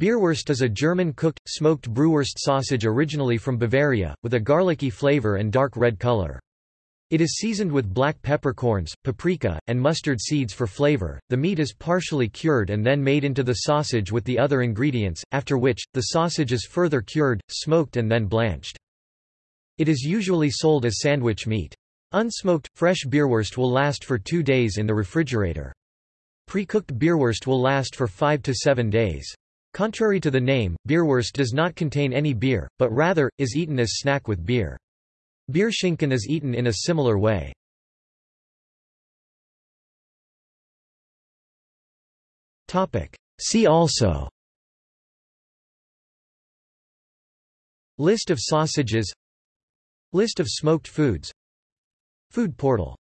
Bierwurst is a German cooked, smoked Brühwurst sausage originally from Bavaria, with a garlicky flavor and dark red color. It is seasoned with black peppercorns, paprika, and mustard seeds for flavor. The meat is partially cured and then made into the sausage with the other ingredients, after which, the sausage is further cured, smoked and then blanched. It is usually sold as sandwich meat. Unsmoked, fresh Bierwurst will last for two days in the refrigerator. Pre-cooked Bierwurst will last for five to seven days. Contrary to the name, Bierwurst does not contain any beer, but rather, is eaten as snack with beer. Bierschinken is eaten in a similar way. See also. List of sausages. List of smoked foods. Food portal